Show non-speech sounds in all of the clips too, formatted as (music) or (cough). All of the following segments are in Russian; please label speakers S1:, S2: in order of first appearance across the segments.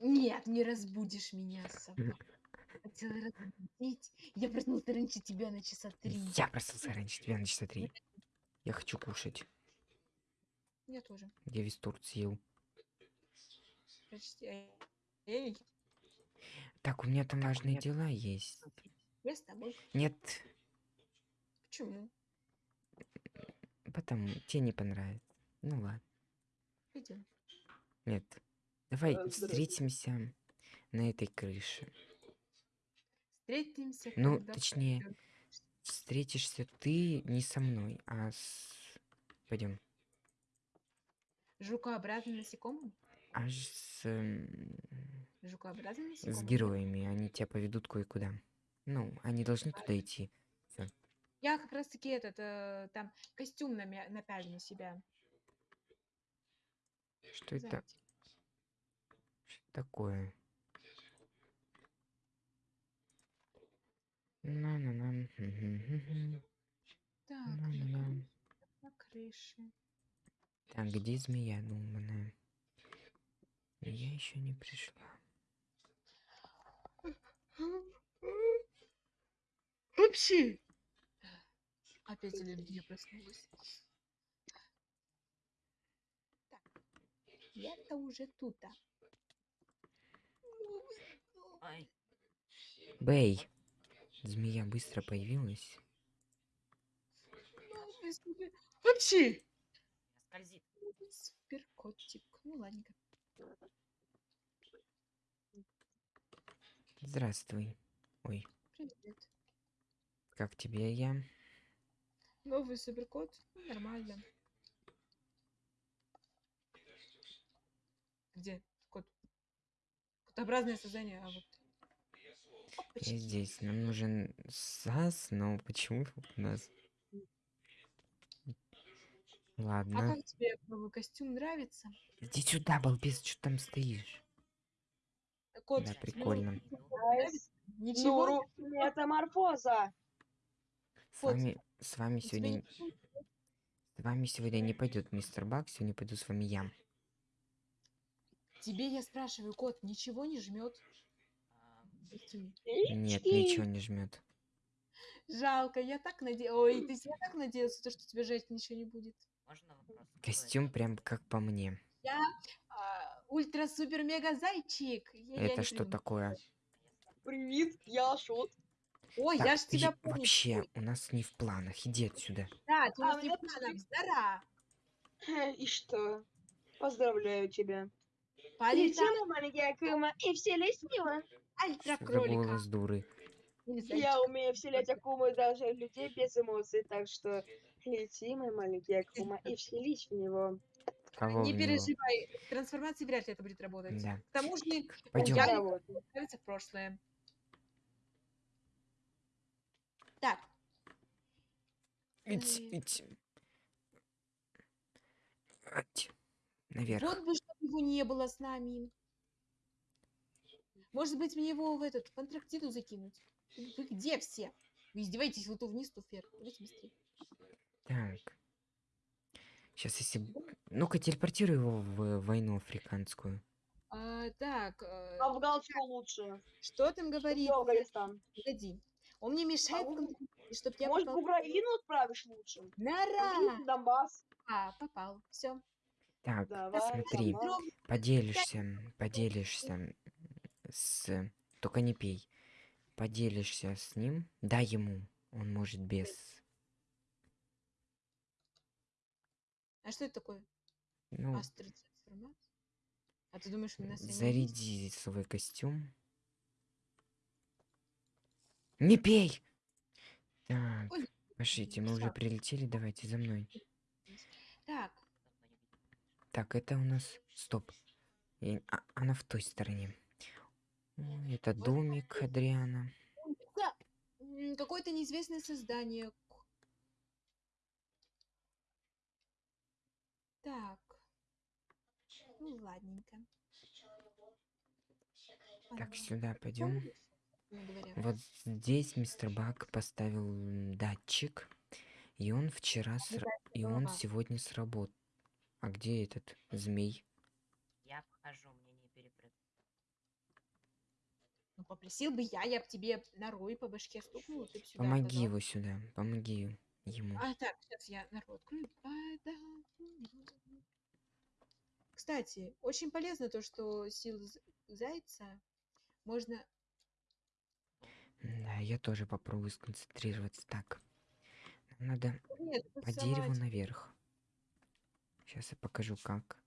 S1: Нет, не разбудишь меня, собака. Хотела разбудить. Я проснулся раньше тебя на часа три.
S2: Я проснулся раньше тебя на часа три. Я хочу кушать.
S1: Я тоже.
S2: Я весь торт съел.
S1: Почти. Не-
S2: Так, у меня там важные дела есть.
S1: я с тобой.
S2: Нет,
S1: Почему?
S2: потому тебе не понравится. Ну ладно.
S1: Пойдем.
S2: Нет. Давай
S3: здравствуйте.
S2: встретимся на этой крыше.
S1: Встретимся.
S2: Ну, точнее,
S1: пойдём.
S2: встретишься ты не со мной, а с... Пойдем.
S1: Жукообразным насекомым?
S2: Аж с,
S1: Жукообразным
S2: с
S1: насекомым?
S2: героями. Они тебя поведут кое-куда. Ну, они должны туда идти.
S1: Я как раз таки этот, э, там, костюм намя- напялю на себя.
S2: Что это? Что такое? На-на-на. мгм-гм-гм.
S1: Так,
S2: На-на-на.
S1: на крыше.
S2: Так, где змея думанная? Я еще не пришла.
S1: Вообще. Опять аллергия проснулась. Я-то уже тут. а.
S2: Бэй! Змея быстро появилась.
S1: Новый супер- Вообще.
S4: Скользит.
S1: Супер котик. Ну ладненько.
S2: Здравствуй. Ой,
S1: Привет.
S2: как тебе я?
S1: Новый суперкот. Нормально. Где кот? Котообразное создание, а вот.
S2: Я
S1: Опачки.
S2: здесь. Нам нужен САС, но почему у нас...
S1: А
S2: Ладно.
S1: как тебе новый костюм нравится?
S2: Иди сюда, балбес, что там стоишь?
S1: Кот,
S2: Да, прикольно.
S1: Ничего.
S3: Нуру, метаморфоза.
S2: С вами, с вами сегодня...
S1: не-
S2: С вами сегодня не пойдет мистер Бак, сегодня пойду с вами я.
S1: Тебе я спрашиваю, кот, ничего не жмет?
S4: А,
S2: Нет, ничего не жмет.
S1: Жалко, я так надеялась. Ой, ты я так надеялся, то, что тебе жать ничего не будет.
S4: Можно вопрос?
S2: Костюм прям как по мне.
S1: Я а, ультра-супер-мега зайчик. Я- я
S2: Это что
S1: придумала.
S2: такое?
S3: Привет, я Шот.
S1: Ой,
S2: Так,
S1: я ж тебя помню.
S2: Вообще, у нас не в планах. Иди отсюда.
S1: Да, ты у
S3: А,
S1: нас не
S3: меня
S1: в планах. Здора. (laughs)
S3: И что? Поздравляю тебя.
S1: Полетал
S3: Летела маленькая Кыма и в
S1: ультра-кролика.
S2: голос дуры?
S1: Или
S3: Я умею вселять Акумы даже в людей без эмоций, так что лети, мой маленький Акума, и вселись в него.
S2: Кого
S1: Не
S2: в него?
S1: переживай, трансформации вряд ли это будет работать.
S2: Да.
S1: К тому же,
S2: Пойдем.
S1: я отправиться в прошлое. Так,
S2: Ить, ить. Ать. Наверх.
S1: вот бы, его не было с нами. Может быть, мне его в этот, в Антарктиду закинуть? Вы где все? Вы издеваетесь, вы то вниз, то вверх. Давайте быстрее.
S2: Так. Сейчас, если... Ну-ка, телепортируй его в войну африканскую.
S1: А, так, э,
S3: Афганскую лучше.
S1: что там говорит?
S3: Афганистан.
S1: Погоди. Он мне мешает,
S3: А вы-
S1: чтобы я
S3: Может, в
S1: попал.
S3: Украину отправишь лучше?
S1: Нара!
S3: Донбасс.
S1: А, попал. Все.
S2: Так,
S3: Давай,
S2: смотри.
S3: Донбасс.
S2: Поделишься, поделишься с... Только не пей. Поделишься с ним, дай ему. Он может без...
S1: А что это такое?
S2: Ну?
S1: А ты думаешь, у нас они есть?
S2: заряди свой костюм. Не пей! Так,
S1: Ой,
S2: пошлите, мы уже прилетели, давайте за мной.
S1: Так,
S2: это у нас... Стоп. И- а- она в той стороне. Ой, Это домик Адриана.
S1: какое-то неизвестное создание. Так. Ну, ладненько.
S2: Так, сюда пойдем. Вот здесь мистер Бак поставил датчик. И он вчера сра- и он сегодня сработал. А где этот змей?
S4: Я обхожу, мне не перепрыгнуть.
S1: Ну, попросил бы я, я бы тебе норой по башке стукнула, ты сюда
S2: Помоги его сюда. Помоги ему.
S1: А, так, сейчас я нору открою. Кстати, очень полезно то, что силу зайца можно...
S2: Да, я тоже попробую сконцентрироваться. Так. Надо
S1: Нет,
S2: по дереву наверх. Сейчас я покажу, как.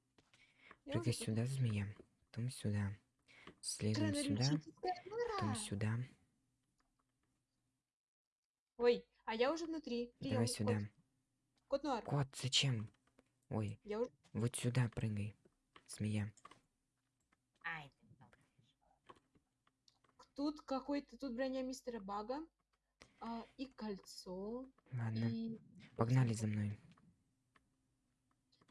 S2: Прыгай сюда, змея. Потом сюда. Следуем сюда. Потом сюда.
S1: Ой, а я уже внутри.
S2: Давай
S1: Прием,
S2: сюда.
S1: Кот, кот Нуар.
S2: Кот, зачем? Ой,
S1: Я уже...
S2: вот сюда прыгай. Змея.
S4: Ай, там.
S1: Тут какой-то... Тут броня мистера Бага. а, и кольцо.
S2: Ладно.
S1: И...
S2: Погнали за мной.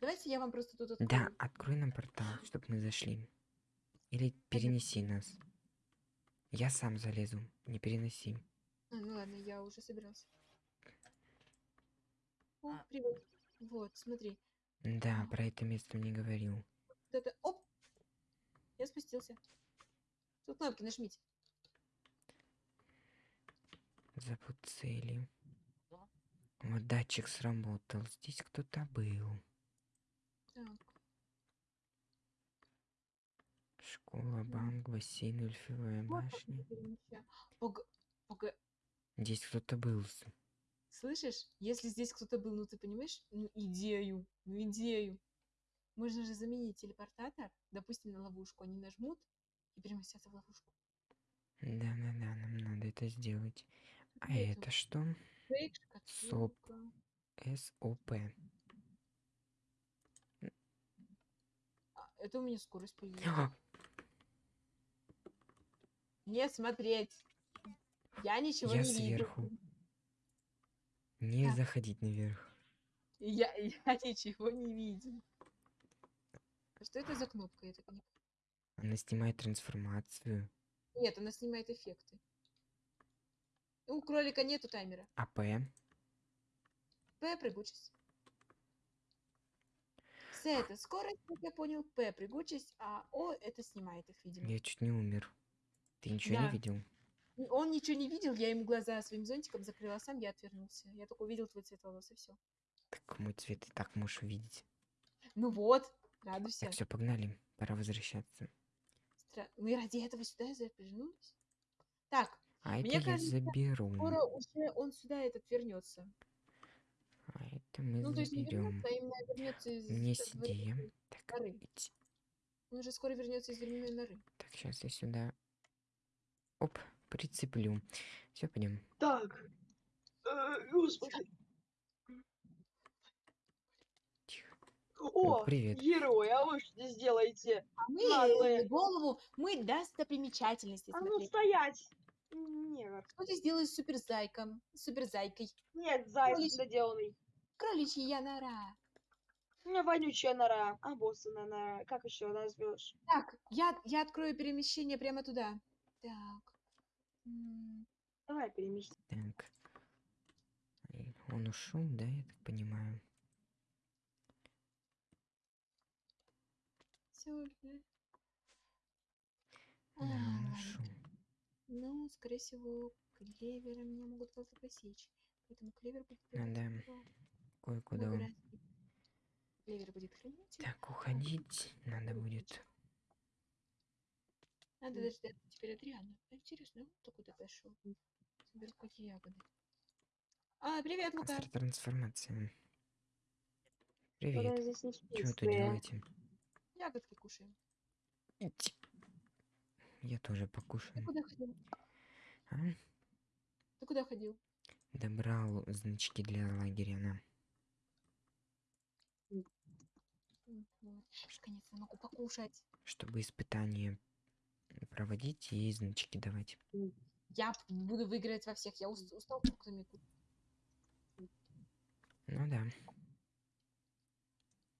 S1: Давайте я вам просто тут открою.
S2: Да, открой нам портал, чтобы мы зашли. Или перенеси нас. Я сам залезу. Не переноси.
S1: А, ну ладно, я уже собирался. О,
S4: А.
S1: привет. Вот, смотри.
S2: Да, про это место мне говорил.
S1: Вот это... Оп! Я спустился. Тут кнопки нажмите.
S2: Забудь цели.
S4: Что?
S2: Вот датчик сработал. Здесь кто-то был. Школа, банк, бассейн,
S1: как
S2: башня.
S1: это. Пога...
S2: Здесь кто-то был.
S1: Слышишь? Если здесь кто-то был, ну ты понимаешь? Ну идею, ну идею. Можно же заменить телепортатор, допустим, на ловушку. Они нажмут и переместятся в ловушку.
S2: Да-да-да, нам надо это сделать. А
S1: Поэтому
S2: это что?
S1: фейк,
S2: Соп. СОП.
S1: Это у меня скорость появилась.
S2: А,
S1: Не смотреть. Я ничего
S2: Я
S1: не
S2: сверху.
S1: вижу.
S2: Не
S1: Так.
S2: заходить наверх.
S1: Я, (laughs) я ничего не видел. А Что это за кнопка? Я так не...
S2: Она снимает трансформацию.
S1: Нет, она снимает эффекты. Ну, У кролика нету таймера.
S2: АП.
S1: П прыгучесть. С это скорость, как я понял, П прыгучесть, а О это снимает их, видимо.
S2: Я чуть не умер. Ты ничего
S1: Да.
S2: не видел?
S1: Он ничего не видел, я ему глаза своим зонтиком закрыла, а сам я отвернулся. Я только увидел твой цвет волос и все.
S2: Так мой цвет и так можешь увидеть.
S1: Ну вот, радуйся.
S2: Так, все, погнали. Пора возвращаться.
S1: Стра- Мы ради этого сюда запряжнулись? Так,
S2: А это
S1: Мне
S2: я
S1: кажется,
S2: заберу.
S1: скоро уже он сюда этот вернется.
S2: Это мы
S1: Ну, то есть не вернется, а именно вернется из
S2: У меня
S1: э.
S2: Так,
S1: норы. Он уже скоро вернется из временной норы.
S2: так, сейчас я сюда. Оп, прицеплю. Все, пойдем.
S3: Так. Э, Господи.
S2: Тихо.
S3: О,
S2: привет.
S3: герой, а вы что здесь делаете?
S1: А мы
S3: Наглые.
S1: голову, мы достопримечательности
S3: А ну
S1: смотреть.
S3: стоять! Нет,
S1: Что ты сделаешь с суперзайком? Суперзайкой.
S3: нет, заяц
S1: Олесь.
S3: недоделанный.
S1: Кроличья нора.
S3: У меня вонючая нора, обоссанная нора. Как еще назовешь?
S1: Так, я, я открою перемещение прямо туда. Так.
S3: Давай переместим.
S2: Так. Он ушел, да, я так понимаю.
S1: всё же.
S2: Да,
S1: А,
S2: он
S1: ладно.
S2: ушел.
S1: Ну, скорее всего, клевера меня могут как-то посечь. Поэтому клевер будет
S2: Ну да. Кое-куда
S1: много
S2: он.
S1: будет хранитель.
S2: Так, уходить надо будет.
S1: Надо дождаться теперь Адриана. А Интересно, он куда пошел? Соберу какие ягоды. А, привет, Лука.
S2: Трансформация.
S3: Куда
S2: Привет. вы тут делаете?
S1: Ягодки кушаем.
S2: Ить. Я тоже
S1: Ты
S2: покушаю.
S1: куда ходил?
S2: А?
S1: Ты куда ходил?
S2: Добрал значки для лагеря на.
S1: М, вот. Наконец-то могу покушать.
S2: Чтобы испытания проводить и значки давать.
S1: Я буду выиграть во всех. Я ус- устал кушать.
S2: Ну да.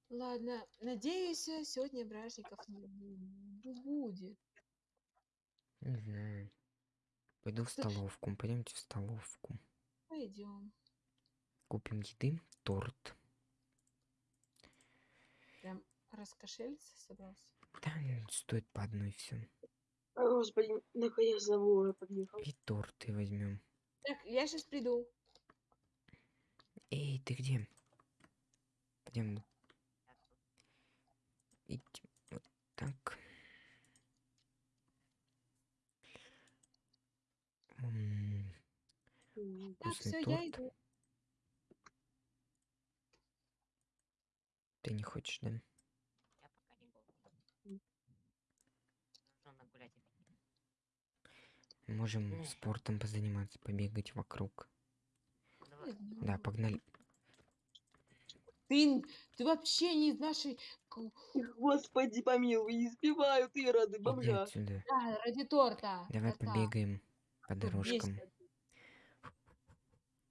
S1: Ладно, надеюсь, сегодня бражников не бу- будет.
S2: Не знаю. Пойду в столовку. Пойдемте в столовку.
S1: Пойдем.
S2: Купим еды, торт.
S1: Раскошелиться собрался.
S2: Да, стоит по одной все.
S3: О, Господи, наконец за Вовой подъехал.
S2: И торты возьмем.
S1: Так, я сейчас приду.
S2: Эй, ты где? Пойдем
S4: Я
S2: идти вот так. М,
S3: М,
S1: Так,
S2: Вкусный
S1: все, я
S2: торт.
S1: иду.
S2: Ты не хочешь, да?
S4: Я пока не голодный. Нужно нагулять аппетит.
S2: Можем спортом позаниматься, побегать вокруг.
S4: Давай.
S2: Да, погнали.
S1: Ты, ты вообще не из нашей...
S3: Господи, помилуй, избивают ироды,
S2: Иди
S3: бомжа.
S2: отсюда.
S1: Да, ради торта.
S2: Давай
S1: кота.
S2: побегаем по дорожкам.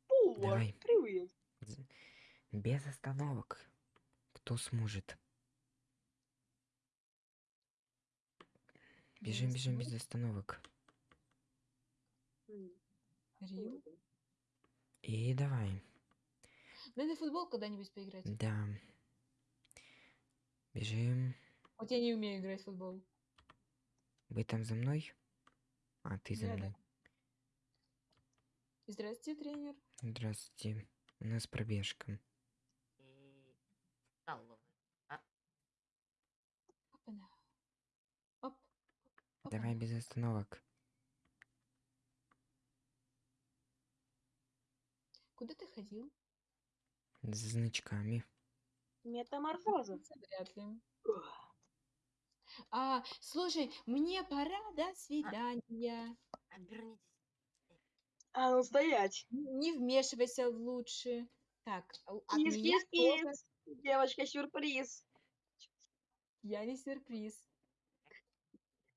S3: Повар,
S2: Давай.
S3: привет.
S2: Без остановок. Кто сможет? Бежим, бежим без остановок.
S1: Рим.
S2: И давай.
S1: Надо в футбол когда-нибудь поиграть.
S2: Да. Бежим.
S1: Вот я не умею играть в футбол.
S2: Вы там за мной? А, ты за
S1: Да, да.
S2: мной.
S1: Здравствуйте, тренер.
S2: Здравствуйте. У нас пробежка.
S1: Оп.
S2: Давай без остановок.
S1: Куда ты ходил?
S2: С значками.
S3: Метаморфоза.
S1: Вряд ли. А, слушай, мне пора, до свидания.
S4: Обернитесь.
S3: А ну стоять.
S1: Не вмешивайся лучше. Так, а у- от
S3: Кис,
S1: меня
S3: кис, кис. Девочка, сюрприз.
S1: я не сюрприз.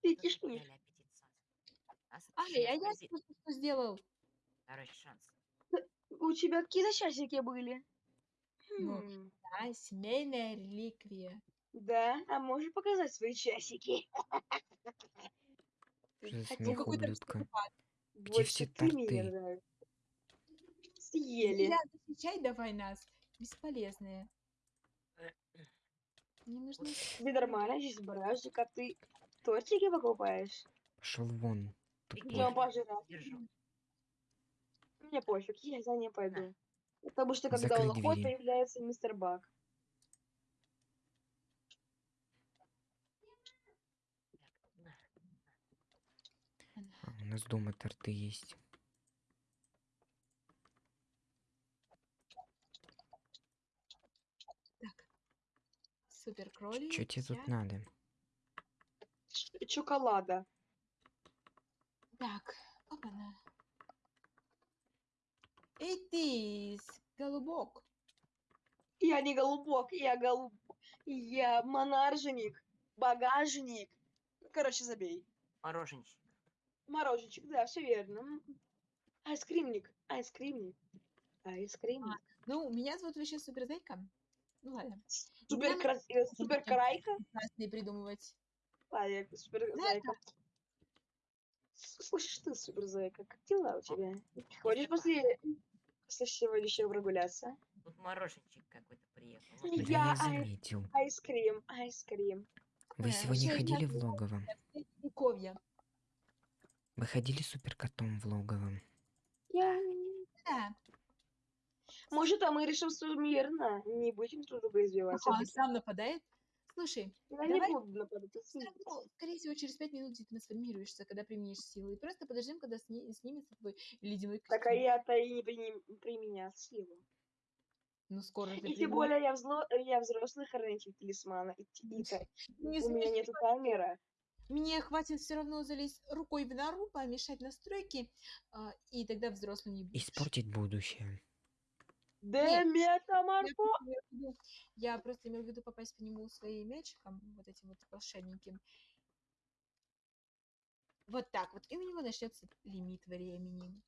S3: Ты
S1: Ай,
S4: шесть,
S1: а я что сделал?
S4: Второй шанс.
S3: У тебя какие-то часики были?
S1: Ну.
S3: Хм,
S1: Да, семейная реликвия.
S3: Да, а можешь показать свои часики? (laughs)
S2: Что за
S1: Хотел
S2: смех
S1: какой-то.
S2: Где все
S3: Больше ты мне
S2: торты?
S3: Съели.
S1: Защищать давай нас. Бесполезные. Мне нужно...
S3: Тебе нормально здесь барашек, а ты тортики покупаешь?
S2: Пошел вон.
S3: пожрать.
S4: Держу.
S3: Мне пофиг, я за ним пойду. Потому что когда
S2: Закрой
S3: он уходит,
S2: двери.
S3: появляется мистер Бак.
S2: А, у нас дома торты есть.
S1: Так. Супер кролик.
S2: Что тебе тут надо?
S3: Ш- Чоколада.
S1: Так, опана. Ты, с- голубок.
S3: Я не голубок, я голуб... Я монарженик, багажник. Короче, забей.
S4: Мороженщик.
S3: Мороженчик, да, все верно. Айскримник, айскримник, айскримник.
S1: Ну, меня зовут вообще Суперзайка. Ну ладно.
S3: Супер, кра... э, супер крайка.
S1: Прекрасные придумывать.
S3: А, я супер зайка. Слышишь ты, супер зайка, как дела у тебя? Ходишь после, после сегодняшнего прогуляться?
S4: Тут мороженщик какой-то приехал. Вот
S2: Да
S3: Я
S2: я
S3: ай-
S2: заметил.
S3: Айскрим, айскрим.
S2: Вы
S1: Э,
S2: сегодня ходили
S1: я
S2: в логово?
S1: Вековья.
S2: Вы ходили супер котом в логово?
S3: Я...
S1: Да.
S3: Может, а мы решим суммирно? Не будем друг друга избивать.
S1: Ага, он сам нападает. Слушай,
S3: Я не
S1: давай
S3: буду нападать.
S1: скорее всего, через пять минут ты трансформируешься, когда применишь силу. И просто подождем, когда сни- снимется твой ледяной
S3: Так, а
S1: костюм.
S3: я-то и не приним- применял силу.
S1: Ну, скоро ты
S3: И тем более я, взло... я взрослый хранитель талисмана. И, и
S1: Не
S3: у меня нету таймера.
S1: Мне хватит все равно залезть рукой в нору, помешать настройки, а, и тогда взрослым не будешь.
S2: Испортить будущее.
S3: Да,
S1: Я просто имела в виду- Я просто имела в виду попасть по нему своим мячиком, вот этим вот волшебненьким. Вот так вот. И у него начнется лимит времени.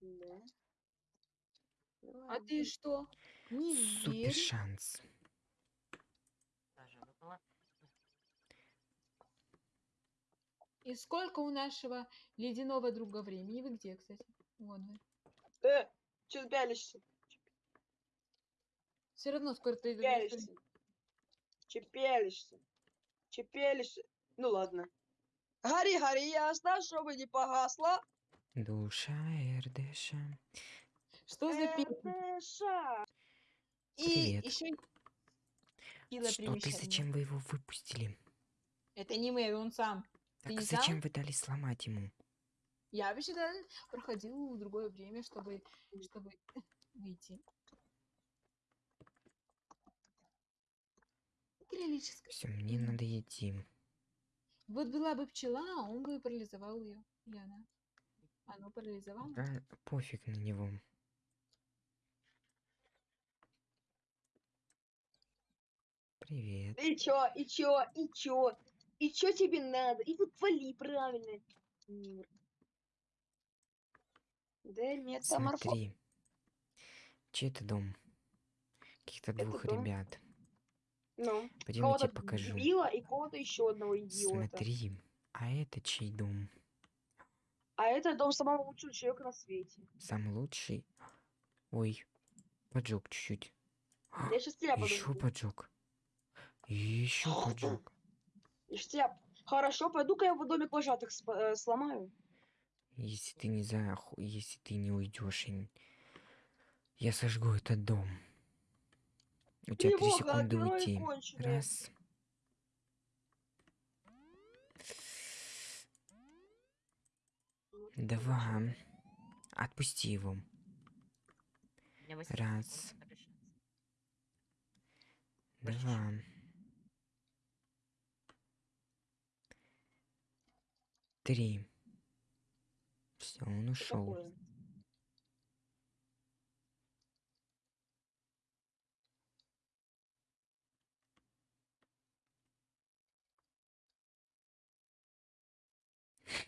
S3: Да.
S1: А ты что? Не
S2: Супер
S1: веришь?
S2: шанс.
S1: И сколько у нашего ледяного друга времени? Вы где, кстати? Вон вы.
S3: Э, что ты пялишься?
S1: Все равно скоро ты...
S3: Пялишься. Чепелишься. Чепелишься. Ну ладно. Гори, гори, ясно, чтобы не погасла.
S2: Душа РДШ.
S1: Что за песня? И
S2: Привет.
S1: еще сила
S2: Что ты, зачем вы его выпустили?
S1: Это не мы, он сам.
S2: Так
S1: не
S2: зачем
S1: сам?
S2: вы дали сломать ему?
S1: Я вообще проходил в другое время, чтобы, чтобы выйти. Крилическое.
S2: Все, мне надо идти.
S1: Вот была бы пчела, он бы парализовал ее. Или она. Оно парализовало.
S2: А, пофиг на него. Привет.
S3: И чё, и чё, и чё? И чё тебе надо? И вот вали, правильно. Мир. Да метаморфоз.
S2: Смотри. Чей это дом? Каких-то
S3: Это
S2: двух
S3: дом.
S2: ребят.
S3: Ну,
S2: Пойдем я тебе покажу.
S3: Билла и кого-то еще одного идиота.
S2: Смотри. А это чей дом?
S3: А это дом самого лучшего человека на свете.
S2: Самый лучший? Ой, поджег чуть-чуть.
S3: Я сейчас тебя
S2: Еще поджег. Еще поджег.
S3: Хорошо, пойду-ка я в домик вожатых э, сломаю.
S2: Если ты не за... Если ты не уйдешь, я сожгу этот дом. У тебя три секунды уйти.
S3: конченые.
S2: Раз. Два. Отпусти его.
S4: У меня 8
S2: Раз. Два. Три. Все, он ушел.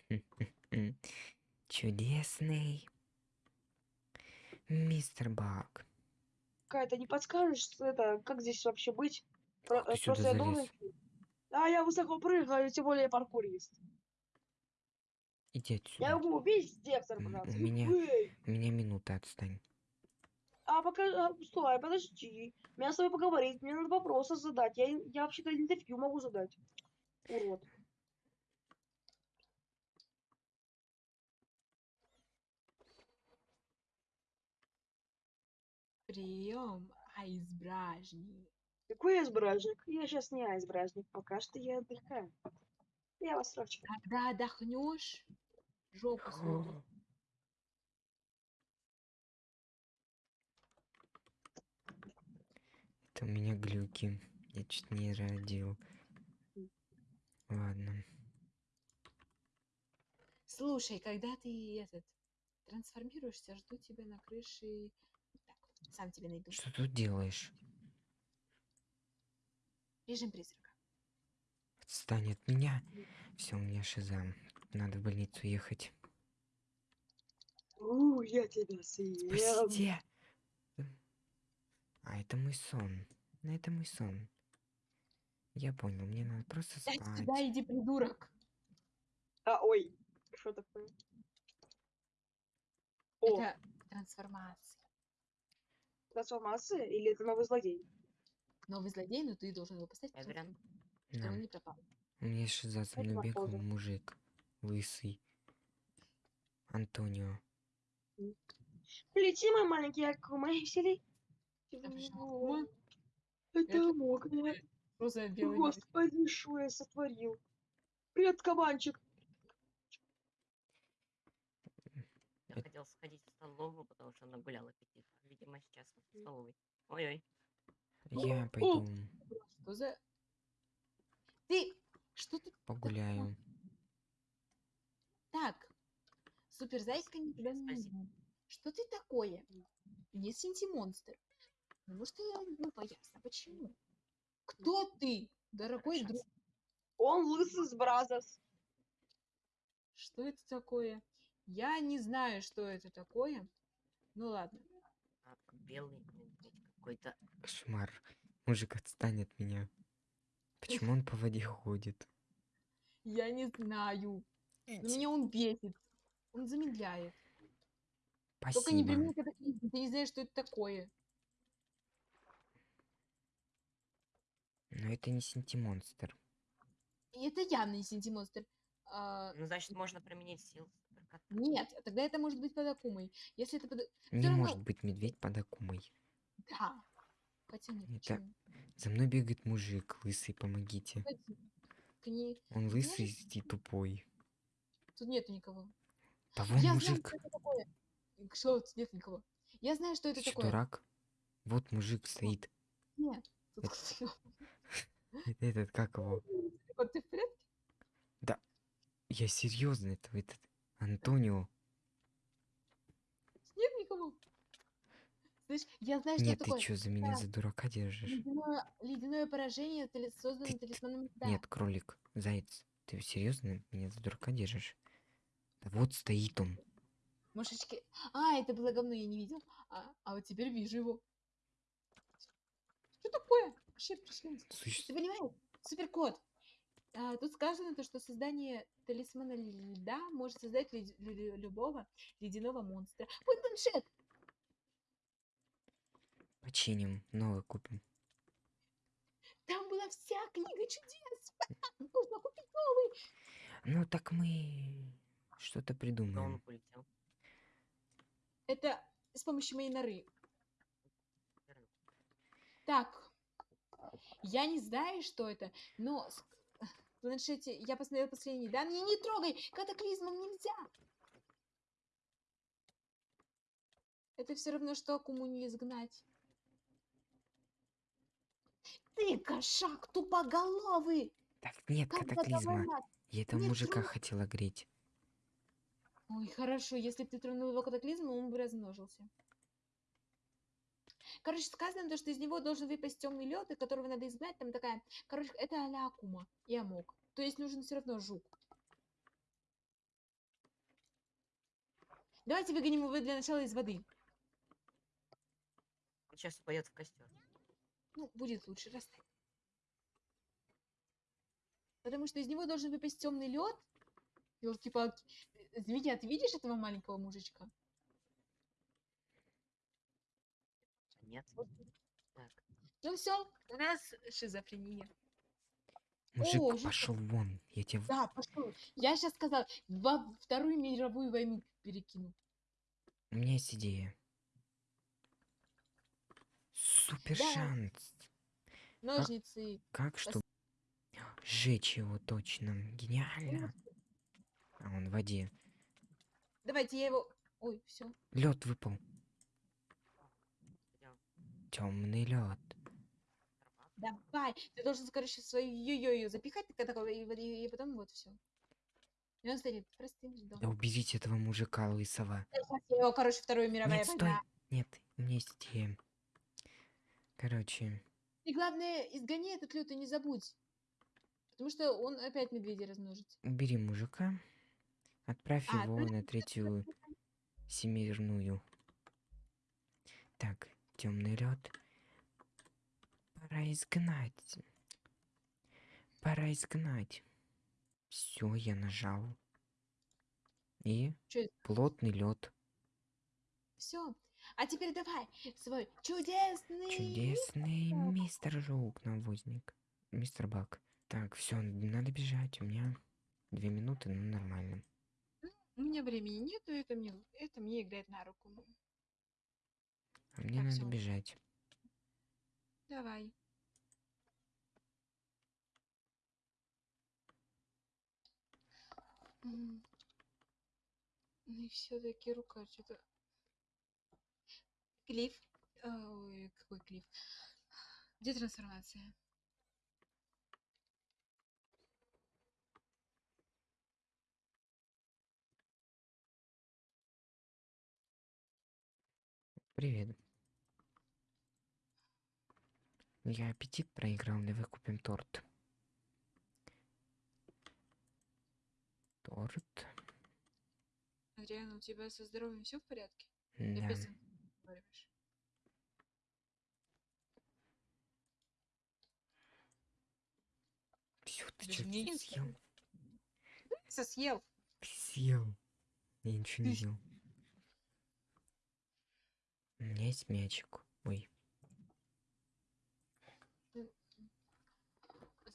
S2: (laughs) Чудесный. Мистер Бак.
S3: Какая-то не подскажешь, что это, как здесь вообще быть? Про-
S2: ты
S3: просто я должен... А, я высоко прыгаю, тем более паркурист.
S2: Иди
S3: Я
S2: отсюда.
S3: могу убить Декстер,
S2: М,
S3: пожалуйста.
S2: у меня-
S3: Эй!
S2: У меня минута отстань.
S3: А пока... а, стой, подожди. Мне с тобой поговорить, мне надо вопросы задать. Я, я вообще-то интервью могу задать. Урод.
S1: Прием айсбражни.
S3: Какой айсбражник? Я сейчас не айсбражник, пока что я отдыхаю. Я вас срочу.
S1: Когда отдохнешь, жопу свою.
S2: Это у меня глюки. Я чуть не родил. Ладно.
S1: Слушай, когда ты этот трансформируешься, жду тебя на крыше. Сам тебя найду.
S2: Что тут делаешь?
S1: Режим призрака.
S2: Отстань от меня. Все, у меня шиза. Надо в больницу ехать.
S3: У, я тебя съем.
S2: Спасите! А, это мой сон. Ну, это мой сон. Я понял, мне надо просто спать.
S1: сюда, иди, придурок.
S3: А, ой. Что такое? О,
S1: Это трансформация.
S3: Трансформация или это новый злодей?
S1: Новый злодей, но ты должен его поставить,
S4: Эдриан.
S1: чтобы он не пропал.
S2: У меня шиза со
S3: Это
S2: мной бегал
S3: похоже.
S2: мужик. Лысый. Антонио.
S3: Лети, мой маленький Акума, и весели.
S1: почему
S3: Это
S1: за мальчик?
S3: Господи, что я сотворил? Привет, кабанчик.
S4: Я хотел сходить в столовую, потому что нагулял аппетит. Видимо, сейчас в столовой. Ой-ой.
S2: Я
S3: О!
S2: пойду
S1: Что за... Ты... Что ты...
S2: погуляю.
S1: Так. Суперзайка не тебя не
S4: Спасибо.
S1: Что ты такое? Не синти-монстр. Ну что я ну поясно. Почему? Кто ты, дорогой друг?
S4: Хорошо.
S3: Он лысый с Бразерс.
S1: Что это такое? Я не знаю, что это такое. Ну ладно.
S4: Белый медведь какой-то.
S2: Кошмар. Мужик, отстань от меня. Почему он по воде ходит?
S1: Я не знаю. Но меня он бесит. Он замедляет. Только не
S2: Спасибо.
S1: применяй катаклизм. Ты не знаешь, что это такое.
S2: Но это не синтимонстр.
S1: Это явно не синтимонстр. А,
S4: Ну, значит, можно применить силу.
S1: Нет, тогда это может быть под Акумой. Если это под...
S2: Не
S1: равно-
S2: может быть медведь под Акумой.
S1: Да. Хотя нет,
S2: Это-
S1: почему?
S2: За мной бегает мужик, лысый, помогите.
S1: Погоди. К ней-
S2: Он лысый и тупой.
S1: Тут нету никого.
S2: Да вон
S1: Я знаю,
S2: мужик.
S1: что это такое. Что, тут нет никого. Я знаю, что это
S2: Ты
S1: такое.
S2: дурак? Вот мужик стоит.
S1: Нет. Тут
S2: Это- (laughs) Этот, как его?
S1: Вот ты в порядке?
S2: Я серьезно, это этот Антонио.
S1: Нет никого. Знаешь, я знаю, что
S2: Нет,
S1: это
S2: ты
S1: такое.
S2: чё, за меня
S1: Да.
S2: за дурака держишь?
S1: Ледяное, ледяное поражение, созданное
S2: Ты-
S1: талисманом льда.
S2: Нет, кролик, заяц, ты серьезно меня за дурака держишь? Да вот стоит он.
S1: Мышечки. А, это было говно, я не видел. А, а вот теперь вижу его. Что такое? Вообще.
S2: Суще-
S1: Ты понимаешь? Суперкот. А, тут сказано то, что создание талисмана льда может создать любого ледяного монстра. Ой, планшет!
S2: Починим, новый купим.
S1: Там была вся книга чудес. (laughs) Нужно купить новый.
S2: Ну так мы что-то
S4: Но он
S2: придумаем.
S4: полетел.
S1: Это с помощью моей норы. Так, я не знаю, что это, но планшете я посмотрела последние данные. Не трогай! Катаклизмом нельзя! Это все равно, что не изгнать. Ты, кошак, тупоголовый!
S2: Так нет
S1: Как
S2: катаклизма. Я этого
S1: Не
S2: мужика
S1: трогай.
S2: хотела греть.
S1: Ой, хорошо, если бы ты тронул его катаклизмом, он бы размножился. Короче, сказано, то, что из него должен выпасть темный лед, и которого надо изгнать. Там такая. Короче, это а-ля Акума и Амок. То есть нужен все равно жук. Давайте выгоним его для начала из воды.
S4: Он сейчас упадет в костер.
S1: Ну, будет лучше, расстань. Потому что из него должен выпасть темный лед. Елки-палки. Змея, а ты видишь этого маленького мужичка?
S4: Нет. Так.
S1: Ну все, у нас шизофрения.
S2: Мужик,
S1: О,
S2: пошел вон. Я тебе...
S1: Да, пошел. Я сейчас сказала, во Вторую мировую войну перекину.
S2: У меня есть идея. Супер
S1: Да.
S2: шанс.
S1: Ножницы.
S2: Как что? Сжечь его точно. Гениально. А он в воде.
S1: Давайте я его... Ой, все.
S2: Лед выпал. Темный лед.
S1: Давай. Ты должен, короче, свою йо-йо запихать, такой, и, и- потом вот все. И он станет простым ждом.
S2: Да уберите этого мужика лысого.
S1: Я его, короче, Вторая мировая
S2: Нет, стой.
S1: война.
S2: Нет, у меня есть идея. Короче,
S1: И главное, изгони этот лют и не забудь. Потому что он опять медведя размножится.
S2: убери мужика. Отправь
S1: А,
S2: его
S1: точно,
S2: на третью семирную. Так, темный лед. Пора изгнать. Пора изгнать. Все, я нажал. И
S1: это?
S2: плотный лед.
S1: Все. А теперь давай свой чудесный...
S2: Чудесный
S1: мистер.
S2: мистер Жук, навозник. Мистер Бак. Так, все, надо бежать. У меня две минуты, ну нормально.
S1: У меня времени нету, это мне, это мне играет на руку.
S2: А мне
S1: Так,
S2: надо
S1: всё.
S2: бежать.
S1: Давай. Ну и все-таки рука что-то. Клифф. А, Ой, какой клифф? Где трансформация?
S2: Привет. Я аппетит проиграл, давай купим торт. Торт.
S1: Адриана, у тебя со здоровьем все в порядке?
S2: Да.
S1: Опять.
S2: Всё, ты
S1: Даже
S2: чё
S1: мне не
S2: съел?
S1: Все съел.
S2: Съел. Я ничего не
S1: Ты-
S2: ел. У меня есть мячик. Ой.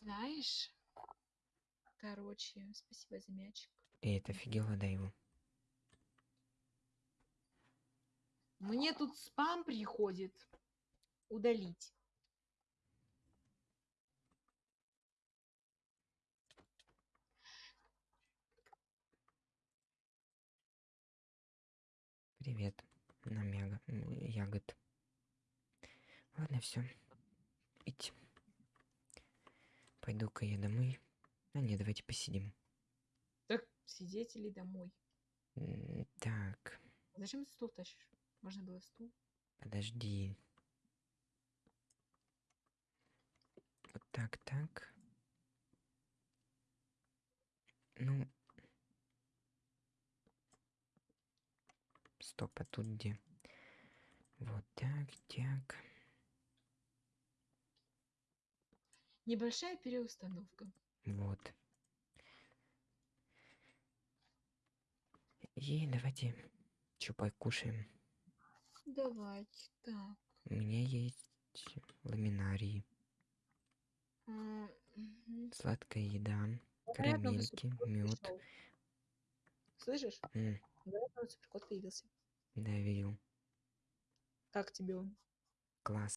S1: Знаешь, короче, спасибо за мячик.
S2: Эй, это офигела, дай его.
S1: Мне тут спам приходит. Удалить.
S2: Привет. Нам ягод. Ладно, все. Идти. Пойду-ка я домой. А нет, давайте посидим.
S1: Так, сидеть или домой?
S2: М, Так,
S1: Зачем ты стул тащишь? Можно было стул.
S2: подожди. Вот так, так. Ну. Стоп, а тут где? Вот так, так.
S1: Небольшая переустановка.
S2: Вот. И давайте что покушаем.
S1: Давайте, так.
S2: У меня есть ламинарий,
S1: а, мгм.
S2: сладкая еда, карамельки, мед.
S1: Слышишь? Новый суперкот появился.
S2: Да, видел.
S1: Как тебе он?
S2: Класс.